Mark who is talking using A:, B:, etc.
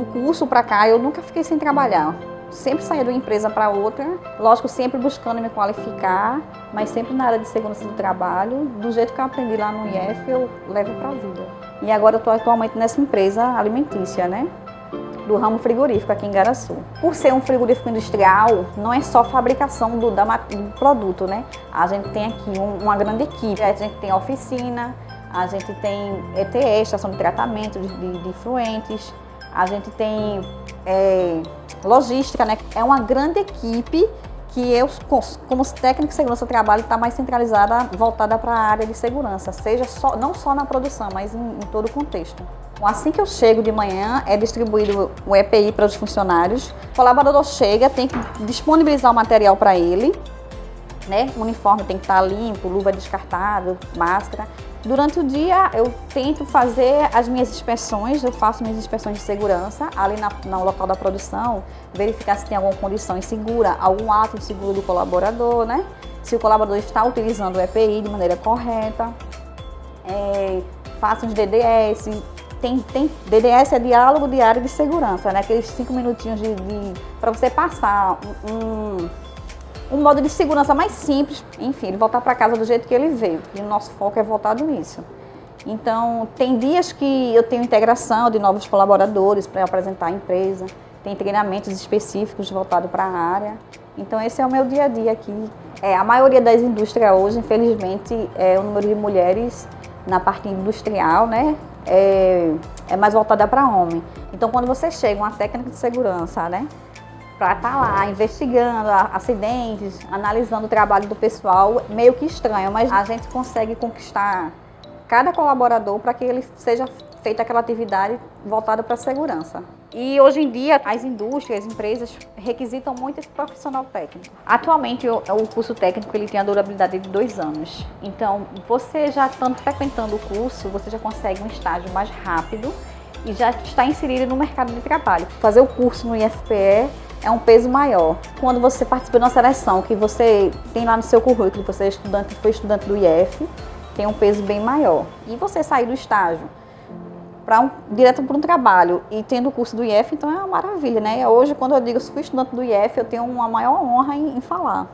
A: do curso para cá, eu nunca fiquei sem trabalhar. Sempre saía de uma empresa para outra, lógico, sempre buscando me qualificar, mas sempre na área de segurança do trabalho. Do jeito que eu aprendi lá no IF, eu levo para a vida. E agora eu estou atualmente nessa empresa alimentícia, né? do ramo frigorífico aqui em Garaçu. Por ser um frigorífico industrial, não é só fabricação do, da, do produto, né? A gente tem aqui um, uma grande equipe, a gente tem oficina, a gente tem ETE, estação de tratamento de, de, de fluentes, a gente tem é, logística, né? É uma grande equipe que eu, como técnico de segurança trabalho, está mais centralizada, voltada para a área de segurança, seja só, não só na produção, mas em, em todo o contexto. Assim que eu chego de manhã, é distribuído o EPI para os funcionários. O colaborador chega, tem que disponibilizar o material para ele. Né? O uniforme tem que estar limpo, luva descartável, máscara. Durante o dia, eu tento fazer as minhas inspeções, eu faço minhas inspeções de segurança ali na, no local da produção, verificar se tem alguma condição insegura, algum ato inseguro do colaborador, né? Se o colaborador está utilizando o EPI de maneira correta. É, faço os DDS, tem, tem DDS é diálogo diário de segurança, né? Aqueles cinco minutinhos de, de para você passar um, um modo de segurança mais simples, enfim, ele voltar para casa do jeito que ele veio. E o nosso foco é voltado nisso. Então, tem dias que eu tenho integração de novos colaboradores para apresentar a empresa, tem treinamentos específicos voltados para a área. Então, esse é o meu dia a dia aqui. É, a maioria das indústrias hoje, infelizmente, é o número de mulheres na parte industrial, né, é, é mais voltada para homem. Então, quando você chega, uma técnica de segurança, né, para estar tá lá investigando acidentes, analisando o trabalho do pessoal, meio que estranho, mas a gente consegue conquistar cada colaborador para que ele seja feita aquela atividade voltada para a segurança. E hoje em dia, as indústrias, as empresas requisitam muito esse profissional técnico. Atualmente, o, curso técnico ele tem a durabilidade de dois anos. Então, você já estando frequentando o curso, você já consegue um estágio mais rápido e já está inserido no mercado de trabalho. Fazer o curso no IFPE é um peso maior. Quando você participa de uma seleção que você tem lá no seu currículo, você é estudante, foi estudante do IF, tem um peso bem maior. E você sair do estágio para um, direto para um trabalho e tendo o curso do IF, então é uma maravilha, né? Hoje, quando eu digo que fui estudante do IF, eu tenho uma maior honra em, em falar.